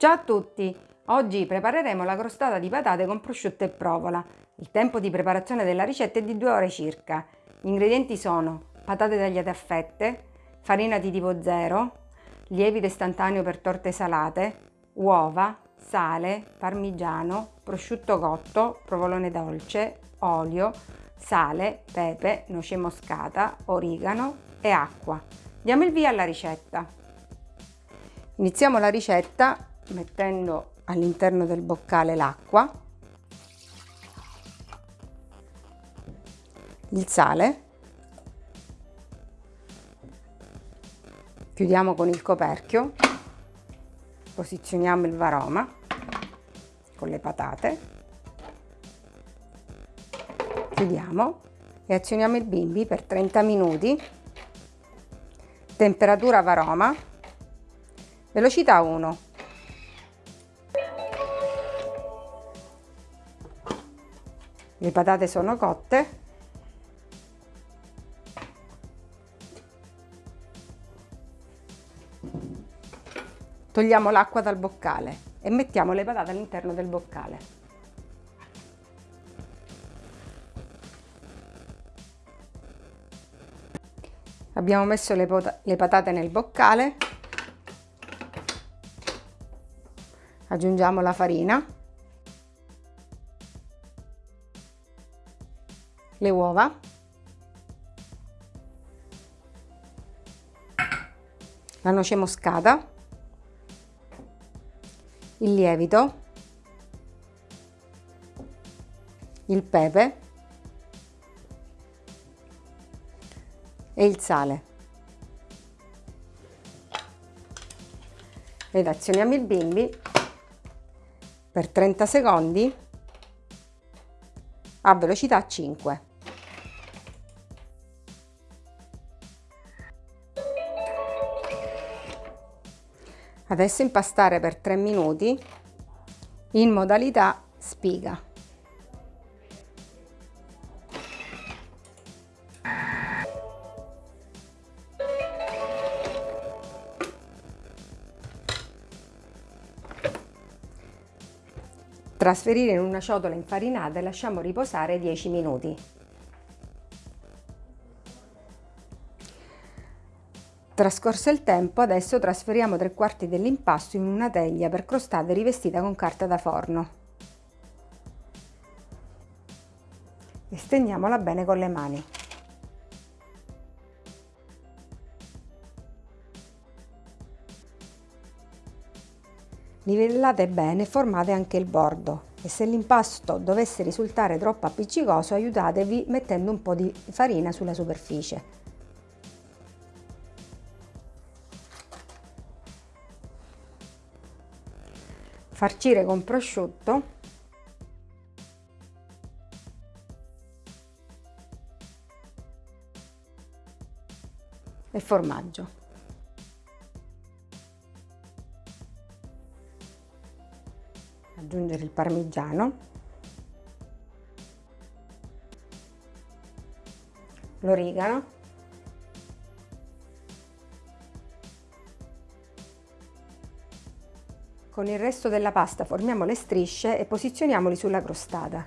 Ciao a tutti! Oggi prepareremo la crostata di patate con prosciutto e provola. Il tempo di preparazione della ricetta è di 2 ore circa. Gli ingredienti sono patate tagliate a fette, farina di tipo 0, lievito istantaneo per torte salate, uova, sale, parmigiano, prosciutto cotto, provolone dolce, olio, sale, pepe, noce moscata, origano e acqua. Diamo il via alla ricetta. Iniziamo la ricetta mettendo all'interno del boccale l'acqua, il sale, chiudiamo con il coperchio, posizioniamo il varoma con le patate, chiudiamo e azioniamo il bimbi per 30 minuti, temperatura varoma, velocità 1. Le patate sono cotte. Togliamo l'acqua dal boccale e mettiamo le patate all'interno del boccale. Abbiamo messo le, le patate nel boccale. Aggiungiamo la farina le uova, la noce moscata, il lievito, il pepe e il sale. Ed azioniamo il bimbi per 30 secondi a velocità 5. Adesso impastare per 3 minuti in modalità spiga. Trasferire in una ciotola infarinata e lasciamo riposare 10 minuti. Trascorso il tempo, adesso trasferiamo tre quarti dell'impasto in una teglia per crostate rivestita con carta da forno. E stendiamola bene con le mani. Livellate bene e formate anche il bordo e se l'impasto dovesse risultare troppo appiccicoso aiutatevi mettendo un po' di farina sulla superficie. Farcire con prosciutto. E formaggio. Aggiungere il parmigiano, l'origano Con il resto della pasta formiamo le strisce e posizioniamoli sulla crostata.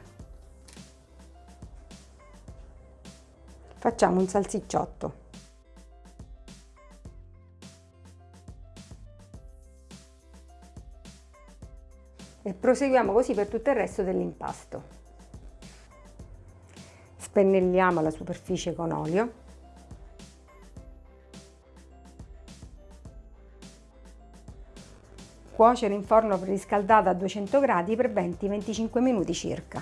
Facciamo un salsicciotto. E proseguiamo così per tutto il resto dell'impasto. Spennelliamo la superficie con olio Cuocere in forno preriscaldato a 200 gradi per 20-25 minuti circa.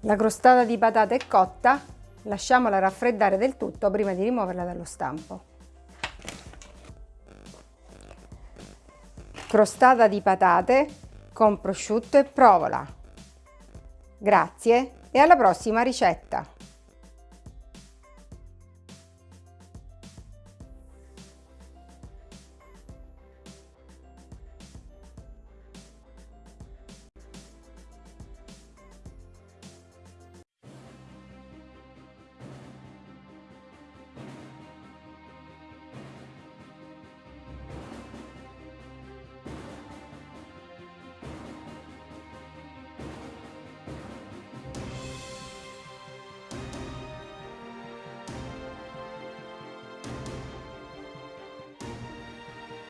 La crostata di patate è cotta, lasciamola raffreddare del tutto prima di rimuoverla dallo stampo. Crostata di patate con prosciutto e provola. Grazie e alla prossima ricetta!